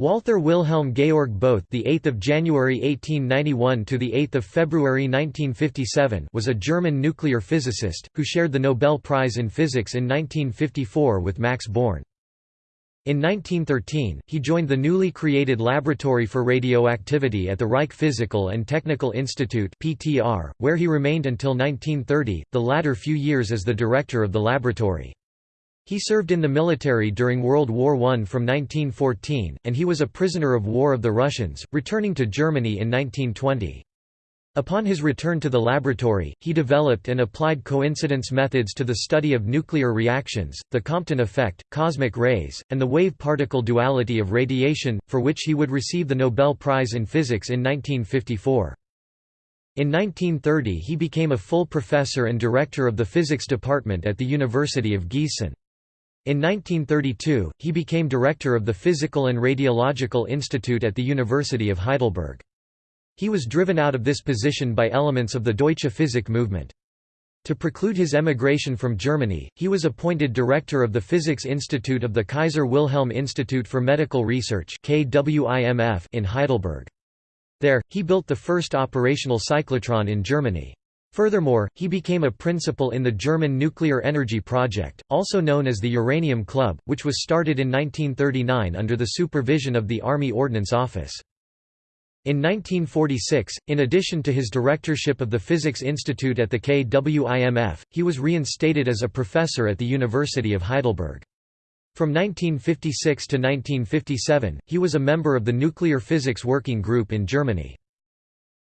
Walther Wilhelm Georg Bothe, the 8th of January 1891 to the 8th of February 1957, was a German nuclear physicist who shared the Nobel Prize in Physics in 1954 with Max Born. In 1913, he joined the newly created Laboratory for Radioactivity at the Reich Physical and Technical Institute (PTR), where he remained until 1930, the latter few years as the director of the laboratory. He served in the military during World War I from 1914, and he was a prisoner of war of the Russians, returning to Germany in 1920. Upon his return to the laboratory, he developed and applied coincidence methods to the study of nuclear reactions, the Compton effect, cosmic rays, and the wave-particle duality of radiation, for which he would receive the Nobel Prize in Physics in 1954. In 1930 he became a full professor and director of the physics department at the University of Gießen. In 1932, he became director of the Physical and Radiological Institute at the University of Heidelberg. He was driven out of this position by elements of the Deutsche Physik movement. To preclude his emigration from Germany, he was appointed director of the Physics Institute of the Kaiser Wilhelm Institute for Medical Research in Heidelberg. There, he built the first operational cyclotron in Germany. Furthermore, he became a principal in the German Nuclear Energy Project, also known as the Uranium Club, which was started in 1939 under the supervision of the Army Ordnance Office. In 1946, in addition to his directorship of the Physics Institute at the KWIMF, he was reinstated as a professor at the University of Heidelberg. From 1956 to 1957, he was a member of the Nuclear Physics Working Group in Germany.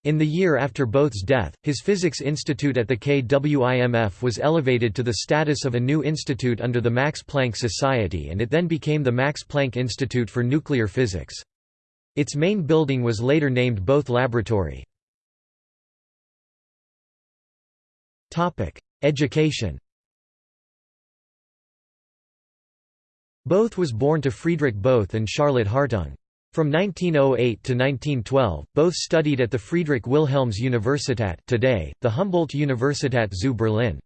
In the year after Bothe's death, his Physics Institute at the KWIMF was elevated to the status of a new institute under the Max Planck Society and it then became the Max Planck Institute for Nuclear Physics. Its main building was later named Bothe Laboratory. Education Bothe was born to Friedrich Bothe and Charlotte Hartung. From 1908 to 1912, Bothe studied at the Friedrich Wilhelms Universität today, the Humboldt Universität zu Berlin.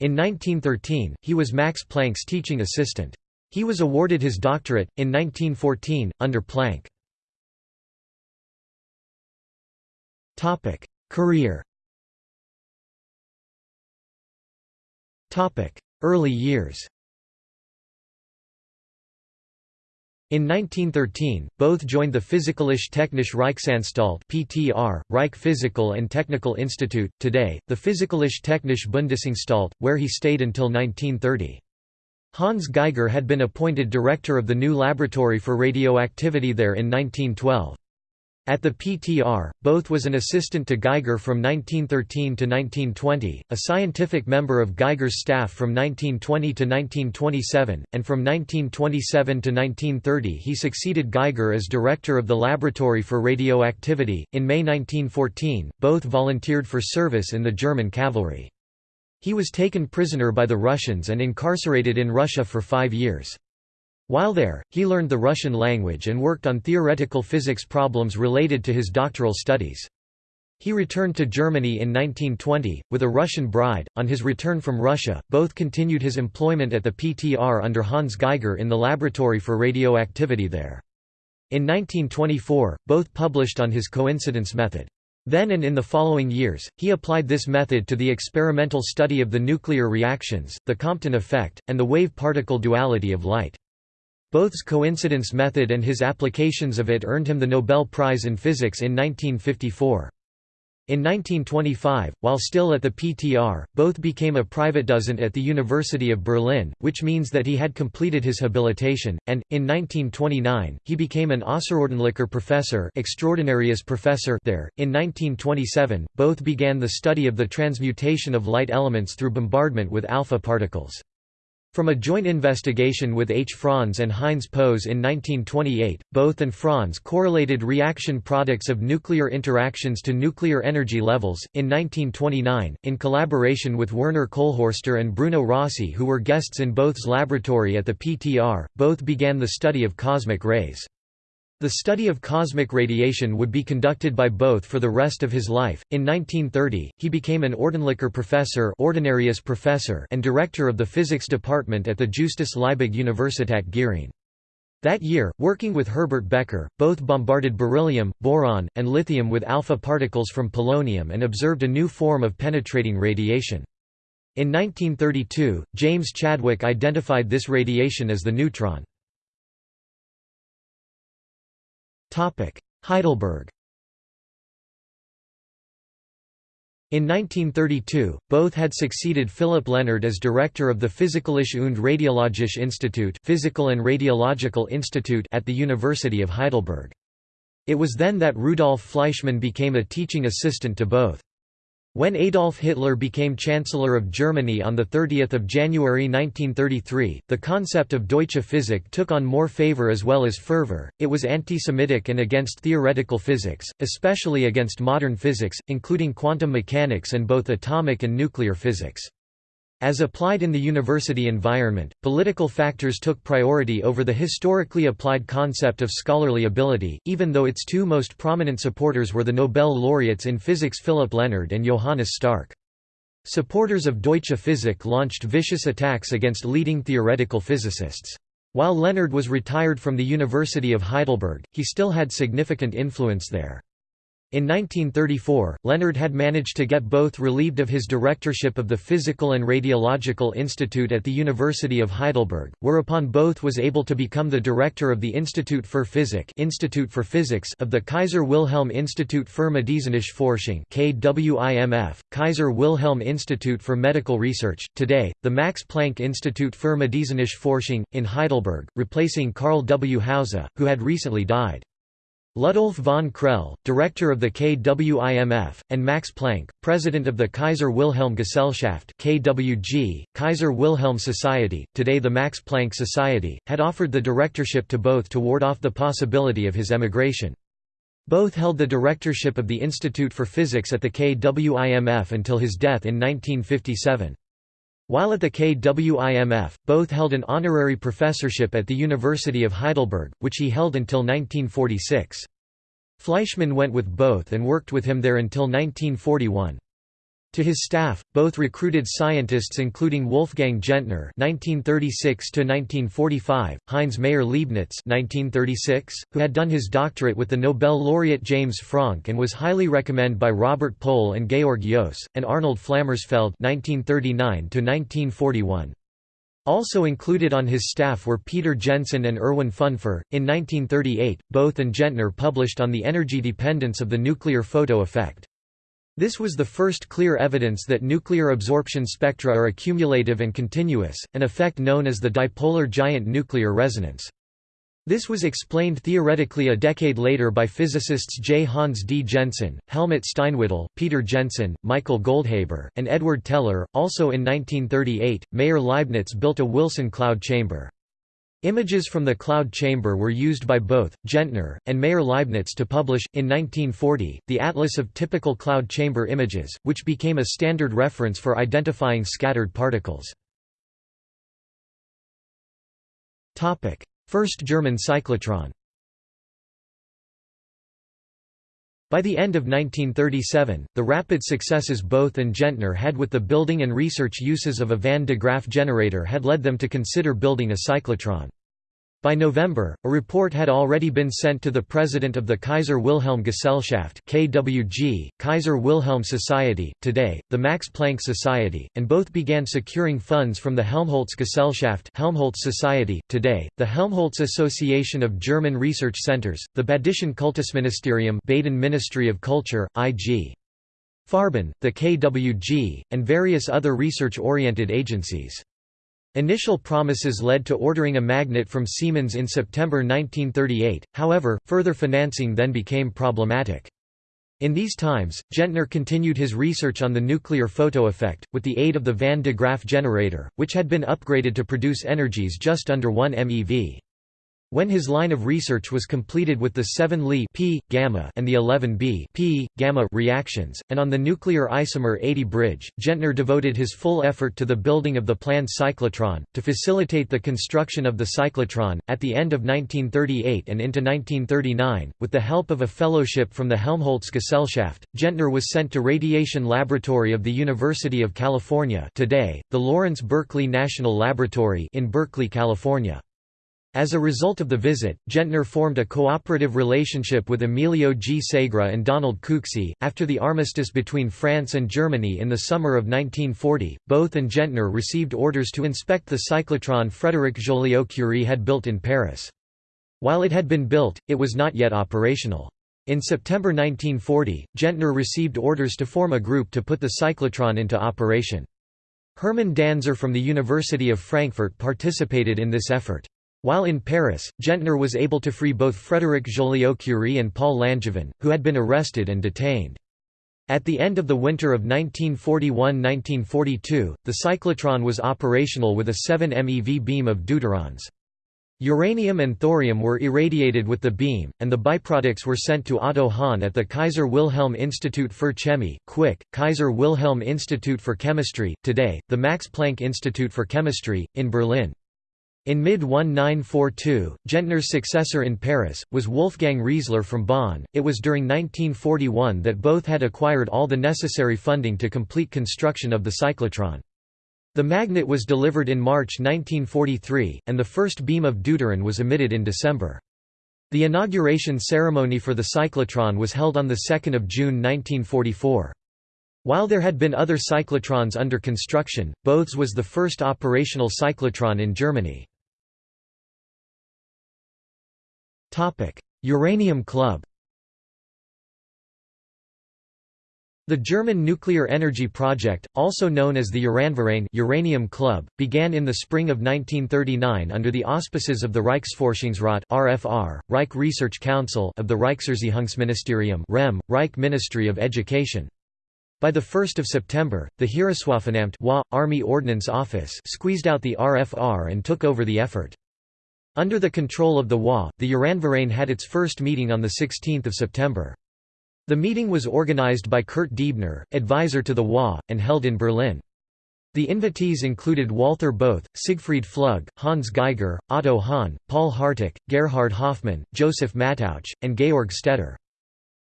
In 1913, he was Max Planck's teaching assistant. He was awarded his doctorate, in 1914, under Planck. Career Early years In 1913, Bothe joined the Physikalische Technische Reichsanstalt (PTR), Reich Physical and Technical Institute, today the Physikalische Technische Bundesanstalt, where he stayed until 1930. Hans Geiger had been appointed director of the new laboratory for radioactivity there in 1912. At the PTR, Bothe was an assistant to Geiger from 1913 to 1920, a scientific member of Geiger's staff from 1920 to 1927, and from 1927 to 1930 he succeeded Geiger as director of the Laboratory for Radioactivity. In May 1914, Bothe volunteered for service in the German cavalry. He was taken prisoner by the Russians and incarcerated in Russia for five years. While there, he learned the Russian language and worked on theoretical physics problems related to his doctoral studies. He returned to Germany in 1920, with a Russian bride. On his return from Russia, Bothe continued his employment at the PTR under Hans Geiger in the laboratory for radioactivity there. In 1924, Bothe published on his coincidence method. Then and in the following years, he applied this method to the experimental study of the nuclear reactions, the Compton effect, and the wave-particle duality of light. Bothe's coincidence method and his applications of it earned him the Nobel Prize in Physics in 1954. In 1925, while still at the PTR, Bothe became a private Privatdozent at the University of Berlin, which means that he had completed his habilitation, and, in 1929, he became an Außerordentlicher Professor, Professor there. In 1927, Bothe began the study of the transmutation of light elements through bombardment with alpha particles. From a joint investigation with H. Franz and Heinz Pohs in 1928, Bothe and Franz correlated reaction products of nuclear interactions to nuclear energy levels. In 1929, in collaboration with Werner Kolhörster and Bruno Rossi, who were guests in Bothe's laboratory at the PTR, Bothe began the study of cosmic rays. The study of cosmic radiation would be conducted by Bothe for the rest of his life. In 1930, he became an Ordentlicher Professor, Ordinarius Professor and director of the physics department at the Justus Liebig Universität Gering. That year, working with Herbert Becker, Bothe bombarded beryllium, boron, and lithium with alpha particles from polonium and observed a new form of penetrating radiation. In 1932, James Chadwick identified this radiation as the neutron. Heidelberg In 1932, Bothe had succeeded Philip Lenard as director of the Physikalische und Radiologische Institut Physical and Radiological Institute at the University of Heidelberg. It was then that Rudolf Fleischmann became a teaching assistant to Bothe. When Adolf Hitler became Chancellor of Germany on 30 January 1933, the concept of Deutsche Physik took on more favor as well as fervor. It was anti-Semitic and against theoretical physics, especially against modern physics, including quantum mechanics and both atomic and nuclear physics. As applied in the university environment, political factors took priority over the historically applied concept of scholarly ability, even though its two most prominent supporters were the Nobel laureates in physics Philip Lenard and Johannes Stark. Supporters of Deutsche Physik launched vicious attacks against leading theoretical physicists. While Lenard was retired from the University of Heidelberg, he still had significant influence there. In 1934, Lenard had managed to get Bothe relieved of his directorship of the Physical and Radiological Institute at the University of Heidelberg, whereupon Bothe was able to become the director of the Institut für Physik Institute for Physics of the Kaiser Wilhelm Institut für medizinische Forschung KWIMF, Kaiser Wilhelm Institute for Medical Research, today, the Max Planck Institute für medizinische Forschung, in Heidelberg, replacing Karl W. Hausser, who had recently died. Ludolf von Krehl, director of the KWIMF, and Max Planck, president of the Kaiser Wilhelm Gesellschaft (KWG), Kaiser Wilhelm Society, today the Max Planck Society, had offered the directorship to Bothe to ward off the possibility of his emigration. Bothe held the directorship of the Institute for Physics at the KWIMF until his death in 1957. While at the KWIMF, Bothe held an honorary professorship at the University of Heidelberg, which he held until 1946. Fleischmann went with Bothe and worked with him there until 1941. To his staff, Bothe recruited scientists including Wolfgang Gentner (1936–1945), Heinz Maier-Leibnitz (1936), who had done his doctorate with the Nobel laureate James Franck and was highly recommended by Robert Pohl and Georg Joos, and Arnold Flammersfeld (1939–1941). Also included on his staff were Peter Jensen and Erwin Fünfer. In 1938, Bothe and Gentner published on the energy dependence of the nuclear photo effect. This was the first clear evidence that nuclear absorption spectra are accumulative and continuous, an effect known as the dipolar giant nuclear resonance. This was explained theoretically a decade later by physicists J. Hans D. Jensen, Helmut Steinwedel, Peter Jensen, Michael Goldhaber, and Edward Teller. Also in 1938, Maier Leibnitz built a Wilson cloud chamber. Images from the cloud chamber were used by Bothe, Gentner, and Maier-Leibnitz to publish, in 1940, the Atlas of Typical Cloud Chamber Images, which became a standard reference for identifying scattered particles. First German cyclotron By the end of 1937, the rapid successes Bothe and Gentner had with the building and research uses of a Van de Graaff generator had led them to consider building a cyclotron. By November, a report had already been sent to the president of the Kaiser Wilhelm Gesellschaft KWG, Kaiser Wilhelm Society, today, the Max Planck Society, and Bothe began securing funds from the Helmholtz Gesellschaft Helmholtz Society, today, the Helmholtz Association of German Research Centers, the Badischen Kultusministerium Baden Ministry of Culture, I.G. Farben, the KWG, and various other research-oriented agencies. Initial promises led to ordering a magnet from Siemens in September 1938, however, further financing then became problematic. In these times, Gentner continued his research on the nuclear photo effect, with the aid of the Van de Graaff generator, which had been upgraded to produce energies just under 1 MeV. When his line of research was completed with the 7 Li p, gamma and the 11 B p, gamma reactions, and on the nuclear isomer 80 bridge, Gentner devoted his full effort to the building of the planned cyclotron. To facilitate the construction of the cyclotron, at the end of 1938 and into 1939, with the help of a fellowship from the Helmholtz Gesellschaft, Gentner was sent to Radiation Laboratory of the University of California today, the Lawrence Berkeley National Laboratory in Berkeley, California. As a result of the visit, Gentner formed a cooperative relationship with Emilio G. Segre and Donald Cooksey. After the armistice between France and Germany in the summer of 1940, Bothe and Gentner received orders to inspect the cyclotron Frédéric Joliot-Curie had built in Paris. While it had been built, it was not yet operational. In September 1940, Gentner received orders to form a group to put the cyclotron into operation. Hermann Danzer from the University of Frankfurt participated in this effort. While in Paris, Gentner was able to free both Frédéric Joliot-Curie and Paul Langevin, who had been arrested and detained. At the end of the winter of 1941–1942, the cyclotron was operational with a 7 MeV beam of deuterons. Uranium and thorium were irradiated with the beam, and the byproducts were sent to Otto Hahn at the Kaiser Wilhelm Institut für Chemie Quick, Kaiser Wilhelm Institute for Chemistry, today, the Max Planck Institute for Chemistry, in Berlin. In mid-1942, Gentner's successor in Paris, was Wolfgang Riezler from Bonn. It was during 1941 that Bothe had acquired all the necessary funding to complete construction of the cyclotron. The magnet was delivered in March 1943, and the first beam of deuteron was emitted in December. The inauguration ceremony for the cyclotron was held on 2 June 1944. While there had been other cyclotrons under construction, Bothe's was the first operational cyclotron in Germany. Uranium Club The German nuclear energy project, also known as the Uranverein Uranium Club, began in the spring of 1939 under the auspices of the Reichsforschungsrat (RFR), Reich Research Council of the Reichserziehungsministerium (REM), Reich Ministry of Education. By the 1 September, the Heereswaffenamt Army Ordnance Office squeezed out the RFR and took over the effort. Under the control of the WA, the Uranverein had its first meeting on 16 September. The meeting was organized by Kurt Diebner, advisor to the WA, and held in Berlin. The invitees included Walther Bothe, Siegfried Flügge, Hans Geiger, Otto Hahn, Paul Harteck, Gerhard Hoffmann, Joseph Mattauch, and Georg Stetter.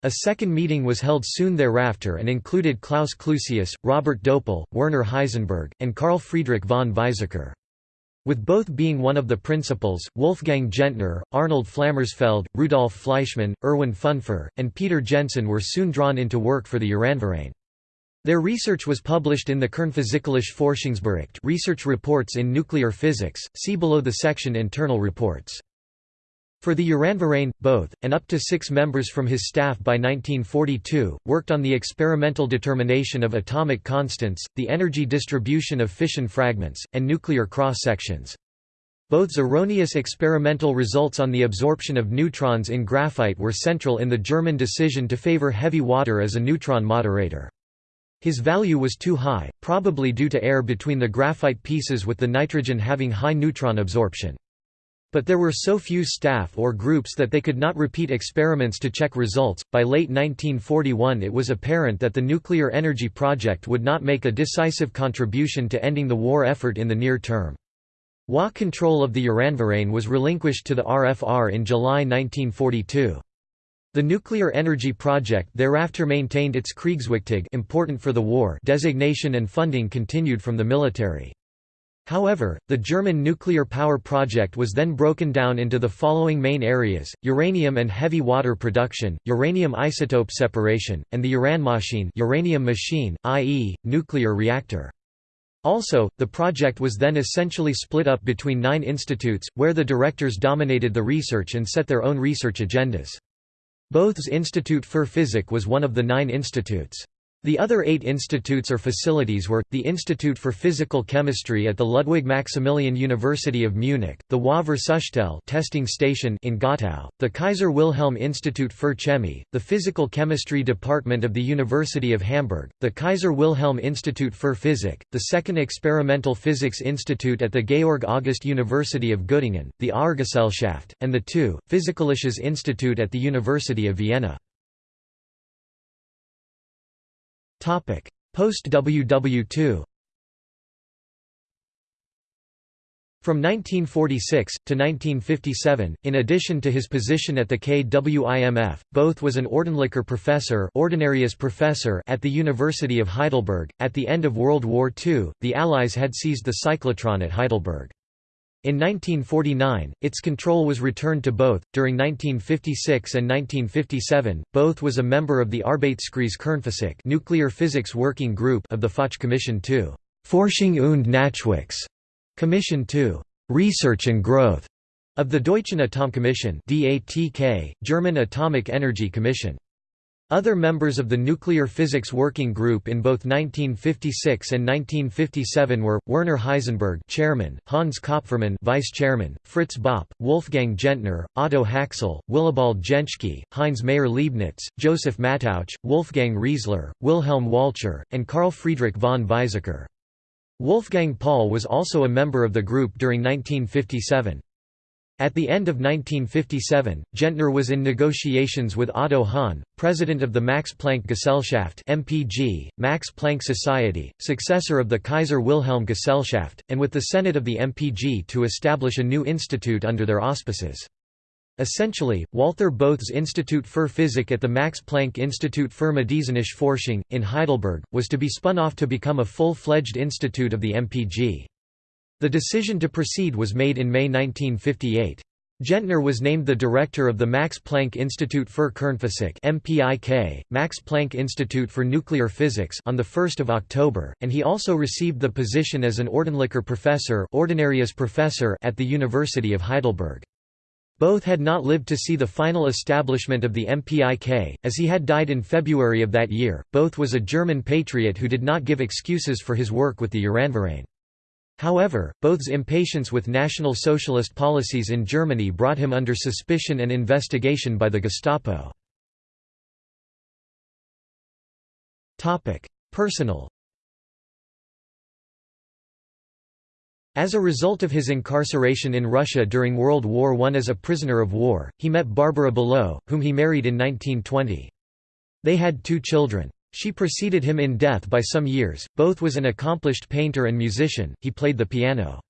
A second meeting was held soon thereafter and included Klaus Clusius, Robert Döpel, Werner Heisenberg, and Carl Friedrich von Weizsäcker. With Bothe being one of the principals, Wolfgang Gentner, Arnold Flammersfeld, Rudolf Fleischmann, Erwin Fünfer, and Peter Jensen were soon drawn into work for the Uranverein. Their research was published in the Kernphysikalische Forschungsbericht research reports in nuclear physics, see below the section Internal reports. For the Uranverein, Bothe, and up to six members from his staff by 1942, worked on the experimental determination of atomic constants, the energy distribution of fission fragments, and nuclear cross-sections. Bothe's erroneous experimental results on the absorption of neutrons in graphite were central in the German decision to favor heavy water as a neutron moderator. His value was too high, probably due to air between the graphite pieces with the nitrogen having high neutron absorption. But there were so few staff or groups that they could not repeat experiments to check results. By late 1941, it was apparent that the nuclear energy project would not make a decisive contribution to ending the war effort in the near term. WA control of the Uranverein was relinquished to the RFR in July 1942. The nuclear energy project thereafter maintained its Kriegswichtig important for the war designation and funding continued from the military. However, the German nuclear power project was then broken down into the following main areas, uranium and heavy water production, uranium isotope separation, and the Uranmaschine uranium machine, i.e., nuclear reactor. Also, the project was then essentially split up between nine institutes, where the directors dominated the research and set their own research agendas. Bothe's Institut für Physik was one of the nine institutes. The other eight institutes or facilities were, the Institute for Physical Chemistry at the Ludwig Maximilian University of Munich, the WA Versuchstelle testing station in Gottow, the Kaiser Wilhelm Institut für Chemie, the Physical Chemistry Department of the University of Hamburg, the Kaiser Wilhelm Institut für Physik, the Second Experimental Physics Institute at the Georg August University of Göttingen, the Auergesellschaft, and the two, Physikalisches Institut at the University of Vienna. Post WW2 From 1946, to 1957, in addition to his position at the KWIMF, Bothe was an Ordentlicher Professor, Ordinarius professor at the University of Heidelberg. At the end of World War II, the Allies had seized the cyclotron at Heidelberg. In 1949, its control was returned to Bothe. During 1956 and 1957, Bothe was a member of the Arbeitskreiskernphysik nuclear physics working group of the Foch Commission to Forschung und Nachwuchs Commission to Research and Growth of the Deutschen Atomkommission DATK, German Atomic Energy Commission. Other members of the Nuclear Physics Working Group in both 1956 and 1957 were Werner Heisenberg, Chairman; Hans Kopfermann, Vice Chairman; Fritz Bopp, Wolfgang Gentner, Otto Haxel, Willibald Jentschke, Heinz Maier-Leibnitz, Joseph Mattauch, Wolfgang Riezler, Wilhelm Walcher, and Carl Friedrich von Weizsäcker. Wolfgang Paul was also a member of the group during 1957. At the end of 1957, Gentner was in negotiations with Otto Hahn, president of the Max Planck Gesellschaft (MPG), Max Planck Society, successor of the Kaiser Wilhelm Gesellschaft, and with the Senate of the MPG to establish a new institute under their auspices. Essentially, Walther Bothe's Institut für Physik at the Max Planck Institut für medizinische Forschung, in Heidelberg, was to be spun off to become a full-fledged institute of the MPG. The decision to proceed was made in May 1958. Gentner was named the director of the Max Planck Institute für Kernphysik (MPIK), Max Planck Institute for Nuclear Physics, on the 1st of October, and he also received the position as an Ordentlicher Professor, Ordinarius Professor at the University of Heidelberg. Bothe had not lived to see the final establishment of the MPIK, as he had died in February of that year. Bothe was a German patriot who did not give excuses for his work with the Uranverein. However, Bothe's impatience with National Socialist policies in Germany brought him under suspicion and investigation by the Gestapo. Personal As a result of his incarceration in Russia during World War I as a prisoner of war, he met Barbara Below, whom he married in 1920. They had two children. She preceded him in death by some years. Bothe was an accomplished painter and musician, he played the piano.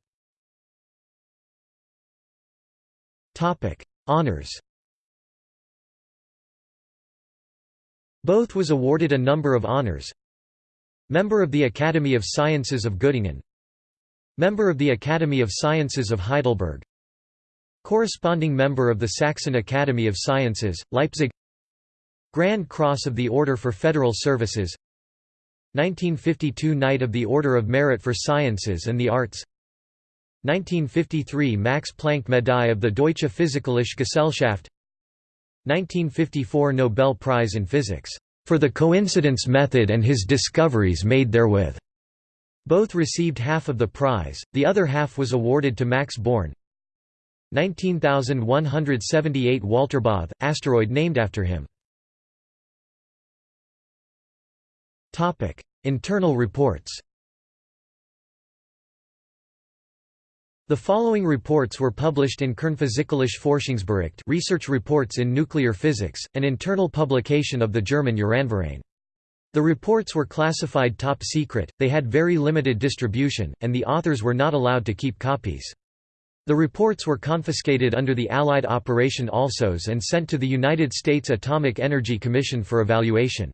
Topic: Honours Bothe was awarded a number of honours Member of the Academy of Sciences of Göttingen Member of the Academy of Sciences of Heidelberg Corresponding member of the Saxon Academy of Sciences, Leipzig Grand Cross of the Order for Federal Services 1952 Knight of the Order of Merit for Sciences and the Arts 1953 Max Planck Medaille of the Deutsche Physikalische Gesellschaft 1954 Nobel Prize in Physics, "...for the coincidence method and his discoveries made therewith." Bothe received half of the prize, the other half was awarded to Max Born. 19178 Walter Bothe, asteroid named after him Internal reports. The following reports were published in Kernphysikalische Forschungsbericht Research Reports in Nuclear Physics, an internal publication of the German Uranverein. The reports were classified top secret, they had very limited distribution, and the authors were not allowed to keep copies. The reports were confiscated under the Allied Operation Alsos and sent to the United States Atomic Energy Commission for evaluation.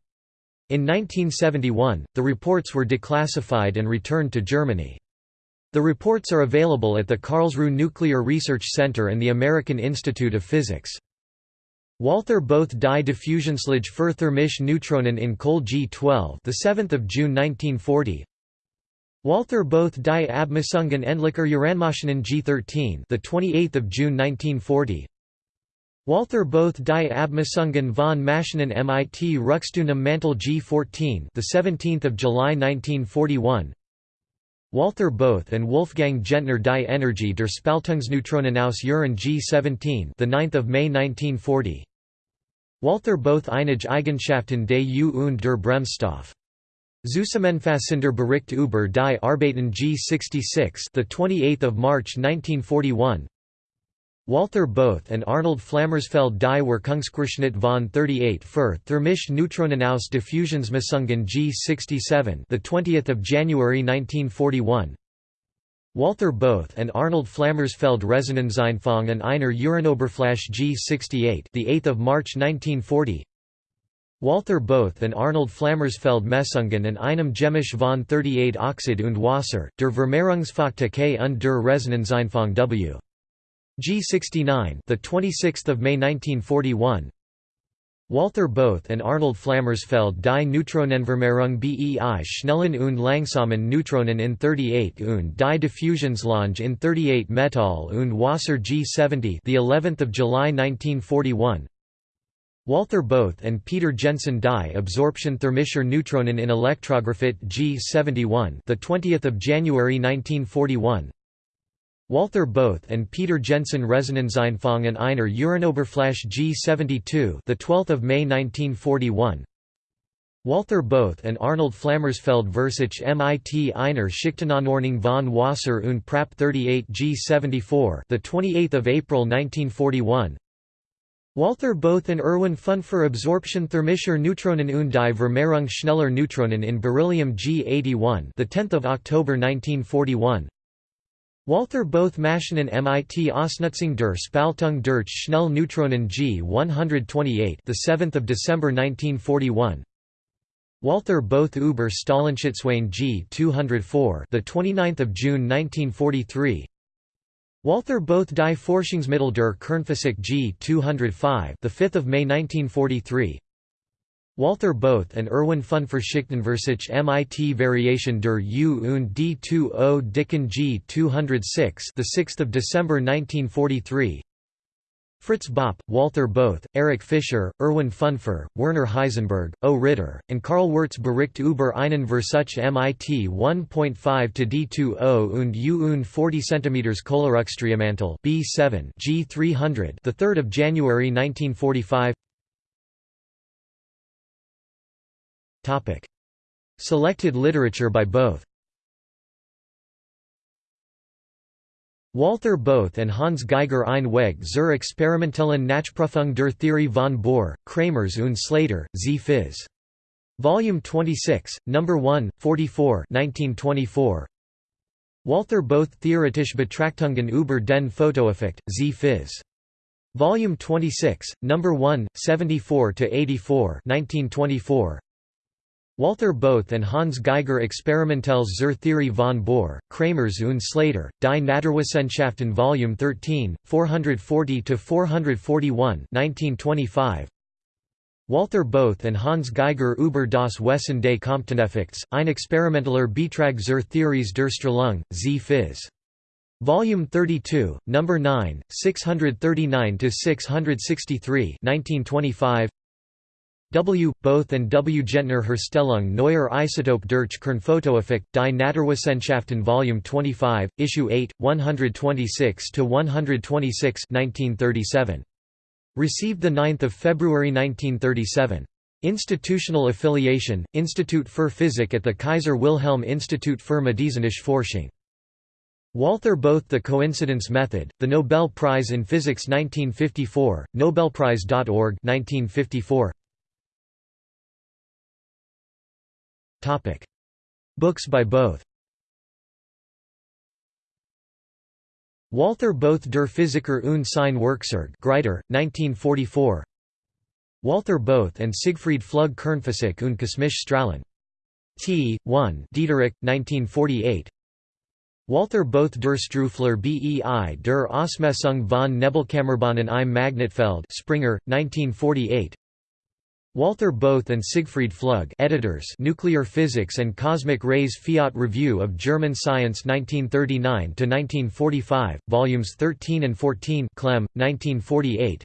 In 1971, the reports were declassified and returned to Germany. The reports are available at the Karlsruhe Nuclear Research Center and the American Institute of Physics. Walther Bothe die Diffusionslage für thermische Neutronen in Kohl G12, the 7th of June 1940. Walther Bothe die Abmessungen endlicher Uranmaschinen G13, the 28th of June 1940. Walther Bothe die Abmessungen von Maschinen mit Ruckstundem Mantel G14, the 17th of July 1941. Walther Bothe and Wolfgang Gentner die Energie der Spaltungsneutronen aus Uran G17, the 9th of May 1940. Walther Bothe einige Eigenschaften des U und der Bremsstoff. Zusammenfassender Bericht über die Arbeiten G66, the 28th of March 1941. Walther Bothe and Arnold Flammersfeld die Wirkungsquerschnitt von 38 für thermische Neutronen aus Diffusionsmessungen G67, the 20th of January 1941. Walther Bothe and Arnold Flammersfeld Resonanzeinfang an einer Uranoberfläche G68, the 8th of March 1940. Walther Bothe and Arnold Flammersfeld Messungen and einem Chemisch von 38 Oxid und Wasser, der Vermehrungsfaktor und der Resonanzeinfang W. G69 the 26th of May 1941 Walther Bothe and Arnold Flammersfeld die Neutronenvermehrung bei schnellen und langsamen Neutronen in 38 und die Diffusionslange in 38 Metall und Wasser G70 the 11th of July 1941 Walther Bothe and Peter Jensen die Absorption thermischer Neutronen in Elektrographit G71 the 20th of January 1941 Walther Bothe and Peter Jensen Resonanzeinfang and einer Uranoberfläche G72 the 12th of May 1941 Walther Bothe and Arnold Flammersfeld Versich MIT einer Schichtenanordnung von Wasser und Prap 38 G74 the 28th of April 1941 Walther Bothe and Erwin Fünfer Absorption thermischer Neutronen und die Vermehrung schneller Neutronen in beryllium G81 the 10th of October 1941 Walther Bothe Maschinen MIT Ausnutzung der Spaltung durch Schnell Neutronen G128 the 7th of December 1941 Walther Bothe über Stahlenschutzwein G204 the 29th of June 1943 Walther Bothe die Forschungsmittel der Kernphysik G 205 the 5th of May 1943 Walther Bothe and Erwin Fünfer Schichtenversich MIT Variation der U und D20 Dicken G 206 the 6th of December 1943 Fritz Bopp, Walther Bothe, Erich Fischer, Erwin Fünfer, Werner Heisenberg, O. Ritter, and Karl Wirtz Bericht über einen Versuch MIT 1.5 to D20 und U und 40 cm Kohleraufstreumantel B7 G300 the 3rd of January 1945 Selected literature by Bothe Walther Bothe and Hans Geiger ein Weg zur experimentellen Nachprüfung der Theorie von Bohr, Kramers und Slater, Z. Phys. Volume 26, No. 1, 44 1924. Walther Bothe Theoretische Betrachtungen über den Photoeffekt, Z. Phys. Volume 26, No. 1, 74–84 1924. Walther Bothe and Hans Geiger Experimentelles zur Theorie von Bohr, Kramers und Slater, Die Naturwissenschaften Volume 13, 440–441 1925. Walther Bothe and Hans Geiger über das Wesen des Comptoneffekts, ein experimenteller Betrag zur Theories der Strahlung, Z. Phys. Volume 32, No. 9, 639–663 1925. W. Bothe and W. Gentner Herstellung neuer Isotope durch Kernphotoeffekt, Die Naturwissenschaften Volume 25, Issue 8, 126–126 1937. Received 9 February 1937. Institutional affiliation, Institut für Physik at the Kaiser Wilhelm Institut für medizinische Forschung. Walther Bothe The Coincidence Method, The Nobel Prize in Physics 1954, Nobelprize.org 1954. Books by Bothe Walther Bothe der Physiker und sein Werkzeug Greiter, 1944 Walther Bothe and Siegfried Flügge Kernphysik und kosmische Strahlen. T. 1 Diederich, 1948 Walther Bothe der Strufler bei der Ausmessung von Nebelkammerbahnen im Magnetfeld Springer, 1948 Walther Bothe and Siegfried Flügge editors Nuclear Physics and Cosmic Rays Fiat Review of German Science 1939–1945, volumes 13 and 14 Clem, 1948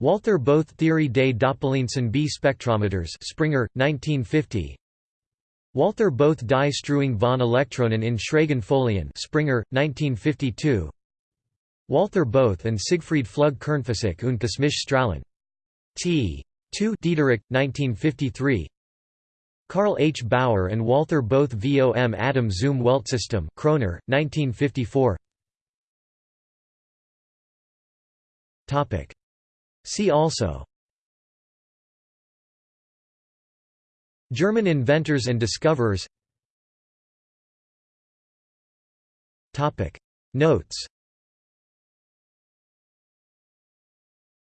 Walther Bothe Theory des Doppeleinsen B spectrometers Springer, 1950 Walther Bothe die Streuung von Elektronen in schrägen Folien Springer, 1952 Walther Bothe and Siegfried Flügge Kernphysik und kosmische Strahlen. T. 2 Diederich, 1953 Carl H. Bauer and Walther Bothe vom Atom zum Weltsystem Kroner, 1954 See also. German inventors and discoverers. Topic. Notes.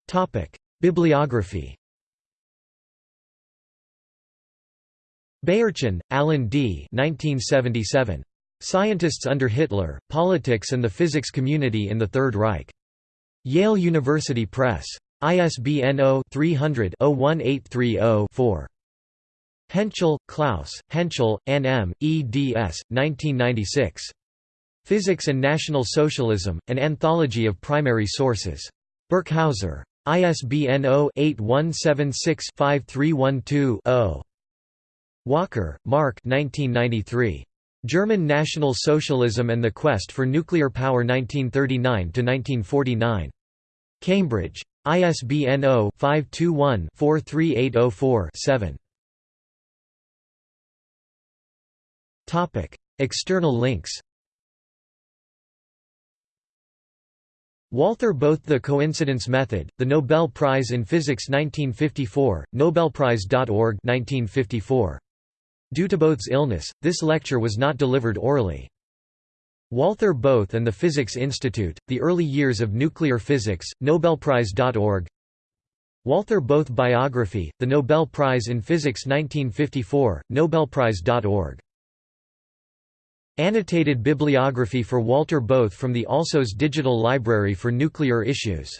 Topic. Bibliography Beyerchen, Alan D. 1977. Scientists under Hitler, Politics and the Physics Community in the Third Reich. Yale University Press. ISBN 0-300-01830-4. Hentschel, Klaus, Hentschel, N. M., eds. 1996. Physics and National Socialism, An Anthology of Primary Sources. Birkhäuser. ISBN 0-8176-5312-0. Walker, Mark 1993. German National Socialism and the Quest for Nuclear Power 1939–1949. Cambridge. ISBN 0-521-43804-7. External links Walther Bothe The Coincidence Method, The Nobel Prize in Physics 1954, nobelprize.org 1954. Due to Bothe's illness, this lecture was not delivered orally. Walther Bothe and the Physics Institute, The Early Years of Nuclear Physics, nobelprize.org Walther Bothe Biography, The Nobel Prize in Physics 1954, nobelprize.org Annotated bibliography for Walter Bothe from the Alsos Digital Library for Nuclear Issues